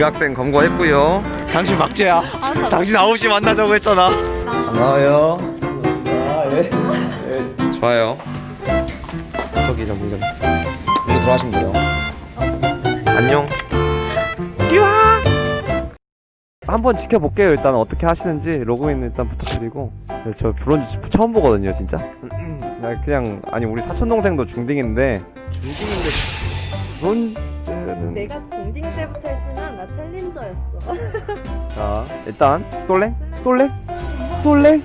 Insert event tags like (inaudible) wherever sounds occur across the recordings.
지각생 검거했고요. 당신 알았어. 당신 9시 만나자고 했잖아. 고마워요. 좋아요. 저기 저 물건 이거 들어가시면 돼요. 안녕. 유아 한번 지켜볼게요. 일단 어떻게 하시는지 로그인 일단 부탁드리고. 네, 저 브론즈 처음 보거든요 진짜. 나 그냥 아니 우리 사촌 동생도 중딩인데. 중딩인데. 브론즈는 내가 (laughs) 자 일단 솔랭 솔랭 솔랭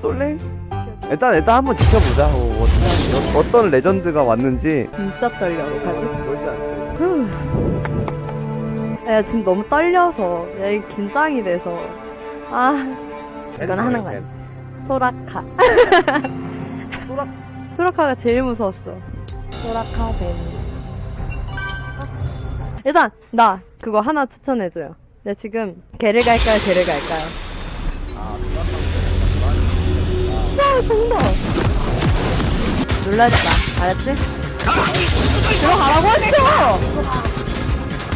솔랭 일단 일단 한번 지켜보자 어, 어떤, 어떤 레전드가 왔는지 진짜 떨려. 어떡하지? 놀지 않죠 야 지금 너무 떨려서 야 긴장이 돼서 아 이건 하는 거야. 소라카. 소라 (laughs) 소라카가 제일 무서웠어. 소라카 뱀. 일단 나 그거 하나 추천해줘요. 나 지금 개를 갈까요, 개를 갈까요? 야 정답. 놀라지 마, 알았지? 들어가라고 했어.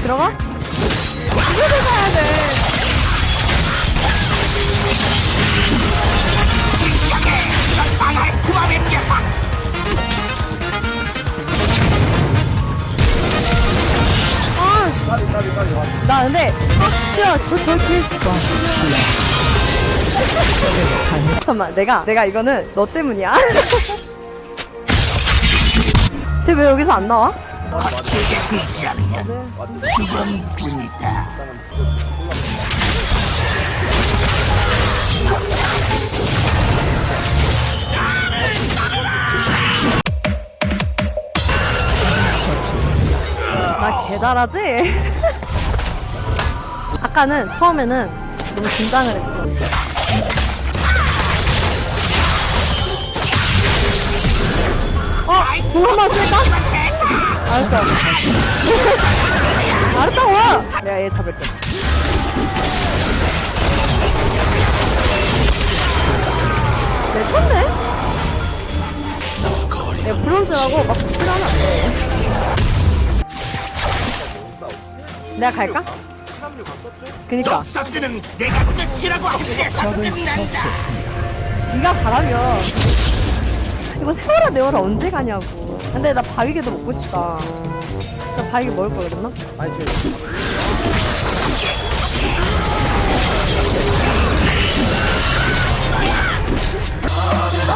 들어가? 이거 들어가야 돼. 잠깐만, 내가 내가 이거는 너 때문이야. (laughs) 쟤 왜 여기서 안 나와? 나 개잘하지? (laughs) 아까는 처음에는 너무 긴장을 했어. 어? 공 한번 쓸까? 알았어. (laughs) 알았다고! 내가 얘 잡을게. 내 건데? 얘 브론즈라고 막 필요하면 안 돼. 내가 갈까? 그니까. 서스는 내가 끝이라고 한데서 끝난다. 네가 가라며. 이거 세월아 내월아 언제 가냐고. 근데 나 바위게도 먹고 싶다. 나 바위게 먹을 걸 그랬나? 너무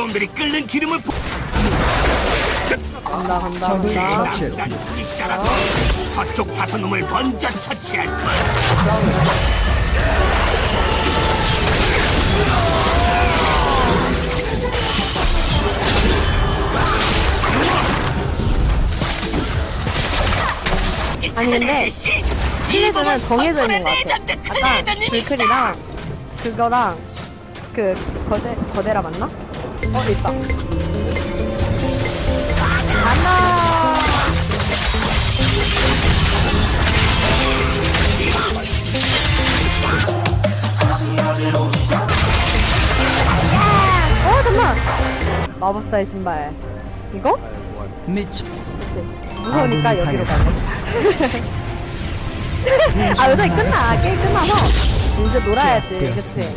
놈들이 끓는 기름을 부... 간다 간다 간다 있잖아. 저쪽 다섯 놈을 먼저 처치할 거야. 아니 근데 시리즈는 정해져 있는 것 같아 아까 불클이랑 그거랑 그 거대 거대라 맞나? 어 있다. 간다 어 잠깐 마법사의 신발. 이거? 미치. 무서우니까 여기로 가네 (laughs) 아 요새 끝나. 게임 끝나서 이제 놀아야지. 그치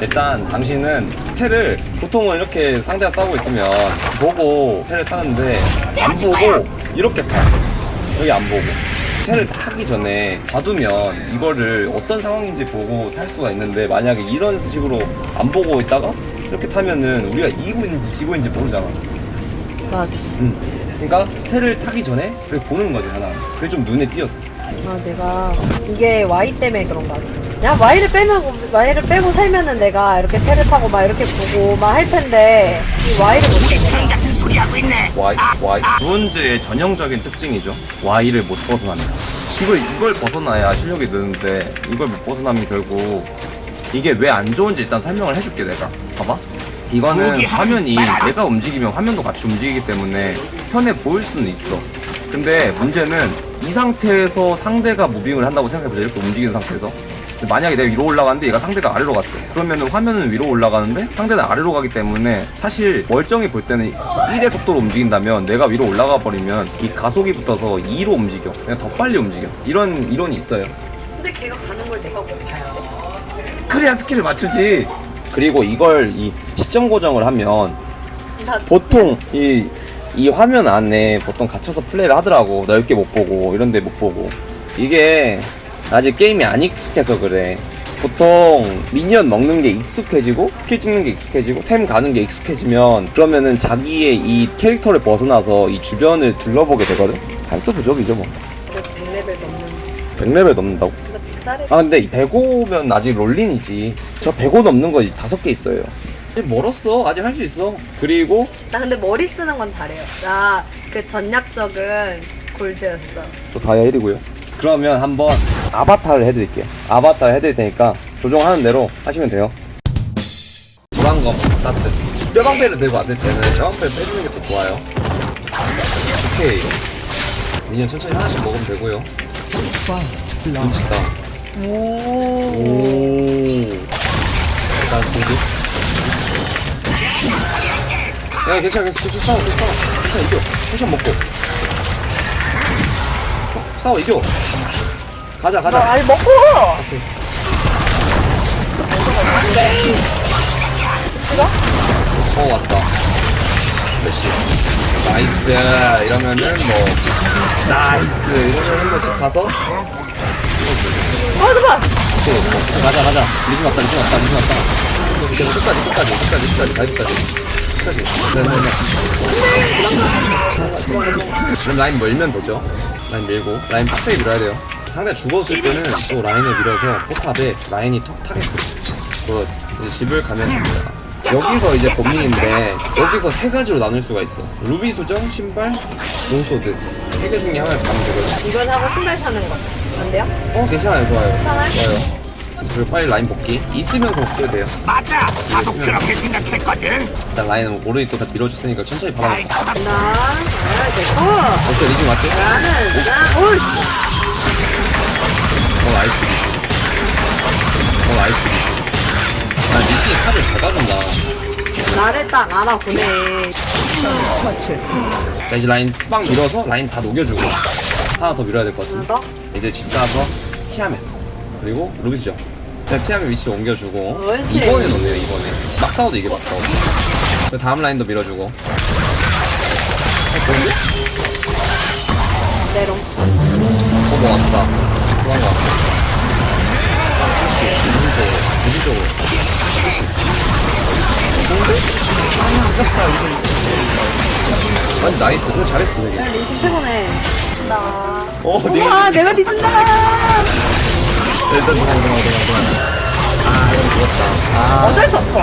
일단 당신은 패를 보통은 이렇게 상대가 싸우고 있으면 보고 패를 타는데 안 보고 이렇게 타. 여기 안 보고. 패를 타기 전에 봐두면 이거를 어떤 상황인지 보고 탈 수가 있는데 만약에 이런 식으로 안 보고 있다가 이렇게 타면은 우리가 이기고 있는지 지고 있는지 모르잖아 맞아 음. 그러니까 패를 타기 전에 그렇게 보는 거지 하나 그게 좀 눈에 띄었어 아 내가 이게 Y 때문에 그런 거 같아 야 Y를 빼면 Y를 빼고 살면은 내가 이렇게 패를 타고 막 이렇게 보고 막 할 텐데 이 Y를 못 빼. 같은 소리 하고 있네. Y, Y. 브론즈의 전형적인 특징이죠. Y를 못 벗어납니다. 이걸, 이걸 벗어나야 실력이 느는데, 이걸 못 벗어나면 결국, 이게 왜 안 좋은지 일단 설명을 해줄게, 내가. 봐봐. 이거는 화면이. 내가 움직이면 화면도 같이 움직이기 때문에 편해 보일 수는 있어. 근데 문제는 이 상태에서 상대가 무빙을 한다고 생각해보자. 이렇게 움직이는 상태에서. 만약에 내가 위로 올라가는데 얘가 상대가 아래로 갔어. 그러면은 화면은 위로 올라가는데 상대는 아래로 가기 때문에 사실 멀쩡히 볼 때는 1의 속도로 움직인다면 내가 위로 올라가 버리면 이 가속이 붙어서 2로 움직여. 그냥 더 빨리 움직여. 이런 이론이 있어요. 근데 걔가 가는 걸 내가 못 돼? 그래야 skill을 맞추지. 그리고 이걸 이 시점 고정을 하면 나 보통 이, 이 화면 안에 보통 갇혀서 플레이를 하더라고. 넓게 못 보고, 이런데 못 보고. 이게 아직 게임이 안 익숙해서 그래. 보통 minion 먹는 게 익숙해지고, kill 찍는 게 익숙해지고, 템 가는 게 익숙해지면, 그러면은 자기의 이 캐릭터를 벗어나서 이 주변을 둘러보게 되거든? 판수 부족이죠, 뭐. 그래서 100레벨 넘는 100레벨 넘는다고? 아, 근데 이 105면 아직 롤린이지. 저 105 넘는 거 다섯 개 있어요. 아직 멀었어. 아직 할 수 있어. 그리고 나 근데 머리 쓰는 건 잘해요 나 그 전략적은 골드였어 또 다이아 1이고요. 그러면 한번 아바타를 해드릴게요. 아바타를 해드릴 테니까 조종하는 대로 하시면 돼요. 도란검 스타트. 뼈방패를 들고 왔을 때는 뼈방패를 빼주는 게 더 좋아요. 오케이. 미니언 천천히 하나씩 먹으면 되고요. 눈치 싸움. 오 오. 일단 공주. 야 괜찮아 괜찮아. 괜찮아 괜찮아 괜찮아 이겨. 텐션 먹고. 어, 싸워 이겨. 가자 가자. 알 먹고 어 왔다. 몇시. 나이스. 이러면은 뭐 나이스. 이러면은 뭐집 가서? 어 잠깐 또 뭐, 가자 가자. 리즘 왔다 리즘 왔다 리즘 왔다. 끝까지 끝까지 끝까지 끝까지. 끝까지 그럼 라인 멀면 되죠? 라인 밀고. 라인 빡세게 밀어야 돼요. 상대가 죽었을 때는 또 라인을 밀어서 포탑에 라인이 턱 타게 그 집을 가면 됩니다. 여기서 이제 범위인데 여기서 세 가지로 나눌 수가 있어. 루비 수정, 신발, 롱소드. 세 개 중에 하나를 가면 되거든 이걸 하고 신발 사는 거. 안 돼요? 어 괜찮아요. 좋아요. 괜찮아요? 좋아요 그리고 빨리 라인 복귀. 있으면서 복귀해도 돼요. 맞아. 나도 그렇게 생각했거든. 일단 라인은 오른이 또다 밀어줬으니까 천천히 잡아. 나 아, 됐고! 오케이 리즈 맞지? 나는 나 오이씨! 어 나이스 리즈. 어 나이스 리즈. 아 리신이 카드를 잘 가준다. 나를 딱 알아보네 자 이제 라인 빵 밀어서 라인 다 녹여주고 하나 더 밀어야 될 것 같은데. 더? 이제 집 가서 티하면 그리고 루비스죠. 그냥 티하면 위치 옮겨주고. 이번에 넣네요 이번에. 막 싸워도 이게 막 싸워 그 다음 라인도 밀어주고? 내롱 어 먹었다. 좋아한 것 같아. 그렇지. 무진적으로 무진적으로 아니 nice. 그거 잘했어 되게. 리신 최고네. 나 어 우와 내가 리신다 일단 도망 도망 도망 아 이건 죽었다. 아. 어쩔 수 없어.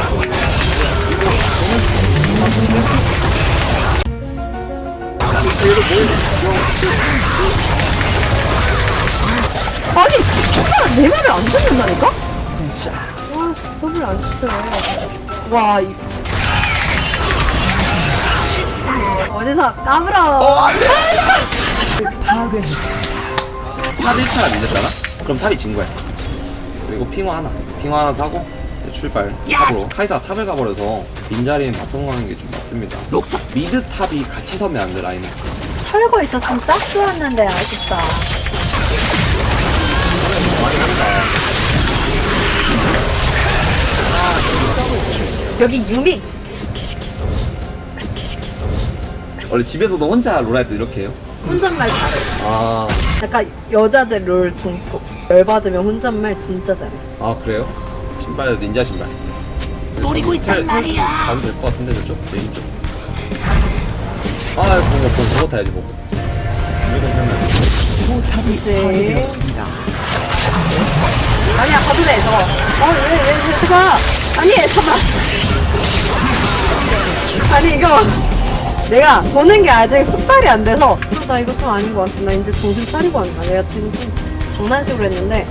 아니 시키가 내 말을 안 듣는다니까? 와 스톱을 안 시켜요. 와 이... 어디서 까불어. top 1차가 밀렸잖아? 그럼 top이 진 거야. 그리고 핑와 하나. 핑와 하나 사고 출발. top으로. 카이사 top을 가버려서 빈자리는 bottom 가는 게 좀 맞습니다. mid top이 같이 서면 안 돼 라인은 털고 있었으면 딱 좋았는데 아쉽다. 여기 유미. 키시키 키시키 원래 집에서도 혼자 롤할 때 이렇게 해요? 혼잣말 잘해. 아, 약간 여자들 롤 정토 열받으면 혼잣말 진짜 잘해 아 그래요? 신발 닌자 신발 노리고 있단 말이야. 가도 될 것 같은데 저쪽? 메인 쪽 아 보고 보고 보고 타야지 보고 타면 그치 아니야 가도 돼 저거 어 왜 왜 왜, 왜, 잠깐 아니 잠깐 아니 이거 내가 보는 게 아직 숙달이 안 돼서 어, 나 이거 좀 아닌 것 같아. 나 이제 정신 차리고 한다. 내가 지금 좀 장난식으로 했는데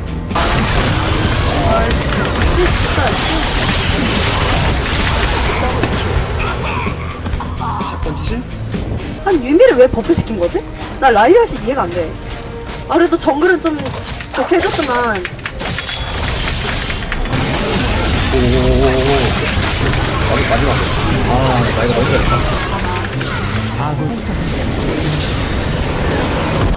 shotgun 치실? 아니 유미를 왜 buff 시킨 거지? 나 라이엇이 이해가 안 돼. 아 그래도 정글은 좀 좋게 해줬지만 오오오오오 마지, 마지막 아 나 이거 너무 잘했다 아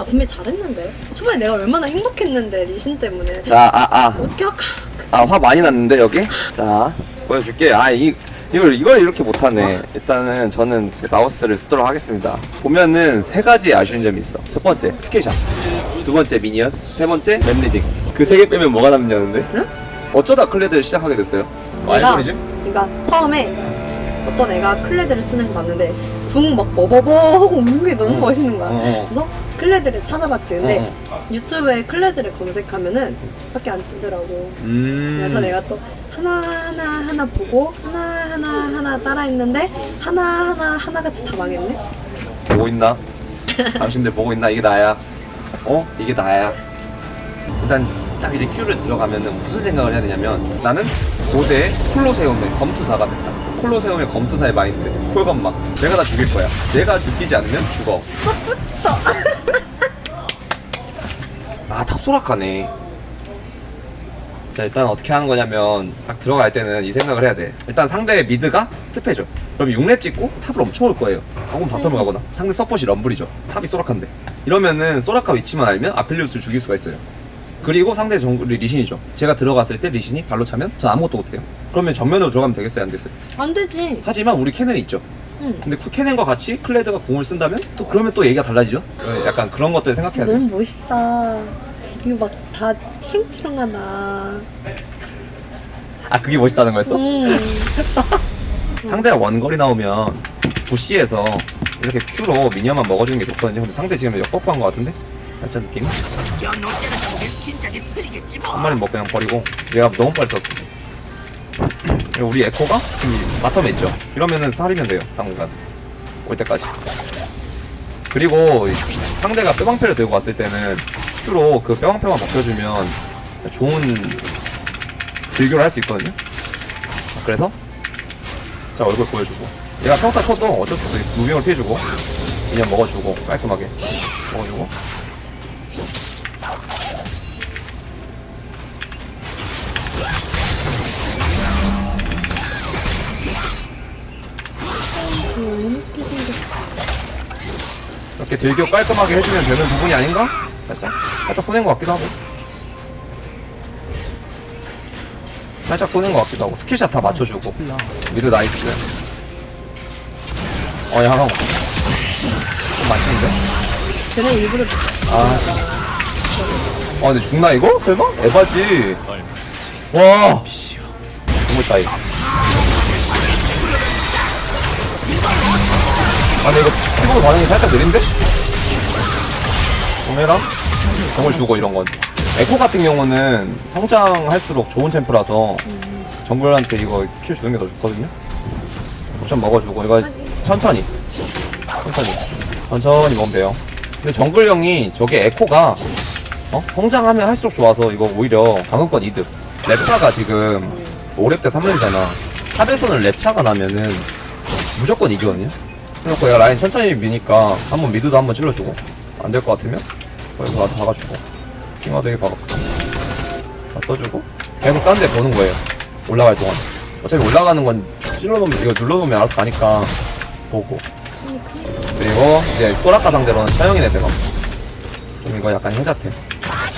분명히 잘했는데 초반에 내가 얼마나 행복했는데 리신 때문에 자 아아 어떻게 할까? 아, 화 많이 났는데, 여기? 자, 보여줄게. 아, 이, 이걸, 이걸 이렇게 못하네. 일단은 저는 제 마우스를 쓰도록 하겠습니다. 보면은 세 가지 아쉬운 점이 있어. 첫 번째, skill shot. 두 번째, minion. 세 번째, map reading. 그 세 개 빼면 뭐가 남냐는데? 응? 어쩌다 클레드를 시작하게 됐어요? 어, 내가 알고리즘? 그러니까 처음에 어떤 애가 클레드를 쓰는 거 봤는데 궁막 버버버 하고 웃는 게 너무 응. 멋있는 거야. 어, 어. 그래서 클레드를 찾아봤지. 근데 어, 유튜브에 클레드를 검색하면은 밖에 안 뜨더라고. 음. 그래서 내가 또 하나하나 하나 보고 하나하나 하나 따라 했는데 하나하나 하나같이 다 망했네? 보고 있나? 당신들 보고 있나? 이게 나야. 어? 이게 나야. 일단 딱 이제 큐를 들어가면은 무슨 생각을 해야 되냐면 나는 고대 콜로세움의 검투사가 됐다. 콜로세움의 검투사의 마인드. 콜검막. 내가 다 죽일 거야. 내가 죽이지 않으면 죽어. (laughs) 아, top 소라카네. 자, 일단 어떻게 하는 거냐면 딱 들어갈 때는 이 생각을 해야 돼. 일단 상대의 mid가 습해져. 그럼 6렙 찍고 top을 엄청 올 거예요. 혹은 bottom을 가거나. 상대 서폿이 럼블이죠. top이 소라카인데. 이러면은 소라카 위치만 알면 아펠리우스를 죽일 수가 있어요. 그리고 상대 정글이 리신이죠. 제가 들어갔을 때 리신이 발로 차면 전 아무것도 못해요. 그러면 정면으로 들어가면 되겠어요? 안 됐어요? 안 되지. 하지만 우리 케넨이 있죠. 응. 근데 그 케넨과 같이 클레드가 궁을 쓴다면 또 그러면 또 얘기가 달라지죠. 어, 약간 그런 것들 생각해야 돼요. 너무 멋있다. 이거 막 다 치렁치렁하다. 아 그게 멋있다는 거였어? 음. (laughs) 상대가 원거리 나오면 부시에서 이렇게 Q로 미니언만 먹어주는 게 좋거든요. 근데 상대 지금 역법한 것 같은데? 살짝 느낌? 한 마리 먹고 그냥 버리고 얘가 너무 빨리 썼어. 우리 에코가 지금 바텀에 있죠. 이러면은 살이면 돼요. 당분간 올 때까지. 그리고 상대가 뼈방패를 들고 왔을 때는 Q로 그 뼈방패만 먹혀주면 좋은 딜교를 할 수 있거든요. 그래서 자 얼굴 보여주고 얘가 평타 쳐도 어쩔 수 없어 무빙을 피해주고 그냥 먹어주고 깔끔하게 먹어주고 이렇게 딜교 깔끔하게 해주면 되는 부분이 아닌가? 살짝 살짝 보낸 것 같기도 하고 살짝 보낸 것 같기도 하고 skill shot 다 맞춰주고 mid nice 어 야랑 좀 맛있는데? 쟤네 일부러 아. 아 근데 죽나 이거? 설마? 에바지 와 너무 차이 아 근데 이거 피부 반응이 살짝 느린데? 오메랑? 정글 주고 이런 건. 에코 같은 경우는 성장할수록 좋은 champ라서 정글한테 이거 kill 주는 게 더 좋거든요? 옵션 먹어주고 이거 천천히. 천천히. 천천히 먹으면 돼요 근데 정글형이 저게 에코가 어? 성장하면 할수록 좋아서 이거 오히려 방금 건 이득. 랩차가 지금 5렙 때 3렙이잖아. 탑에서는 랩차가 나면은 무조건 이기거든요 그래서 내가 라인 천천히 미니까 한번 미드도 한번 찔러주고 안 될 것 같으면 거기서 나도 박아주고 킹화 되게 박았고 다 써주고 계속 딴 데 보는 거예요 올라갈 동안. 어차피 올라가는 건 찔러놓으면 이거 눌러놓으면 알아서 가니까 보고. 그리고 이제 소라카 상대로는 처형이네 대검 좀 이거 약간 해자태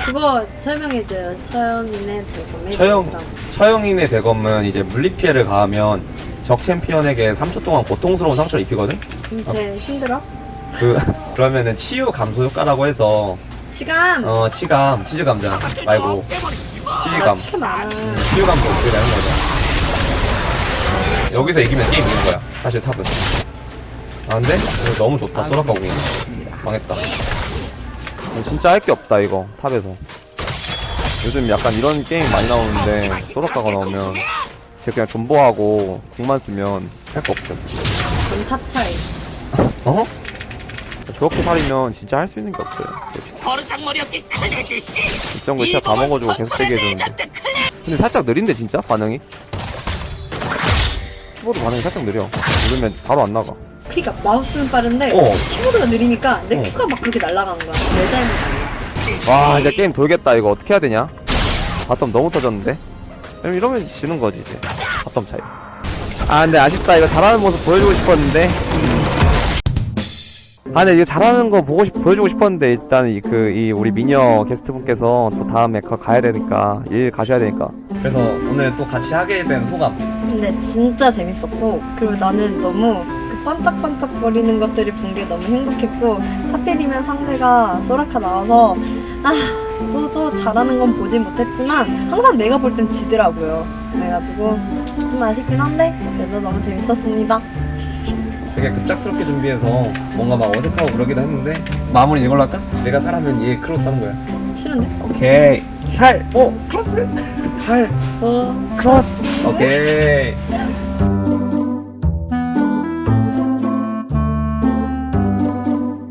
그거 설명해줘요. 처형이네 대검에. 처형 처형인의 대검은 이제 물리 피해를 가하면 적 챔피언에게 3초 동안 고통스러운 상처를 입히거든. 그럼 쟤 힘들어? 그 (laughs) 그러면은 치유 감소 효과라고 해서 치감. 어 치감 치즈 감자 말고 나 치유감 치감 많아. 치유 감소 어떻게 되는 거죠? 여기서 이기면 게임 이긴 거야. 사실 top은. 아 근데 이거 너무 좋다 소라카 궁이 망했다. 진짜 할 게 없다 이거 top에서. 요즘 약간 이런 게임 많이 나오는데 소라카가 나오면 걔 그냥 존버하고 궁만 쓰면 할 거 없어요. top 차이. 어? 저렇게 사리면 진짜 할 수 있는 게 없어요 버르장머리 없기 클레드씨 입장 거 진짜 다 먹어주고 계속 세게 해주는데 근데 살짝 느린데 진짜 반응이? 키보드 반응이 살짝 느려 누르면 바로 안 나가 그니까 마우스는 빠른데 어. 키보드가 느리니까 내 어. Q가 막 그렇게 날아가는 거야. 내 잘못 아니야. 와 이제 게임 돌겠다 이거 어떻게 해야 되냐 bottom 너무 터졌는데 그럼 이러면 지는 거지 이제. bottom 차이? 아 근데 아쉽다. 이거 잘하는 모습 보여주고 싶었는데. 아 근데 이거 잘하는 거 보고 싶 보여주고 싶었는데 일단 이 그 이 우리 미녀 게스트 분께서 또 다음에 가, 가야 되니까 일 가셔야 되니까. 그래서 오늘 또 같이 하게 된 소감. 근데 진짜 재밌었고 그리고 나는 너무 그 반짝반짝거리는 것들을 본 게 너무 행복했고 하필이면 상대가 소라카 나와서 아 또 저 잘하는 건 보진 못했지만 항상 내가 볼 땐 지더라고요. 그래가지고 좀 아쉽긴 한데 그래도 너무 재밌었습니다. 되게 급작스럽게 준비해서 뭔가 막 어색하고 그러기도 했는데 마무리 이걸로 할까? 내가 사람은 얘 크로스 하는 거야 싫은데? 오케이 살! 오! 크로스! 살! 어. 크로스! 오케이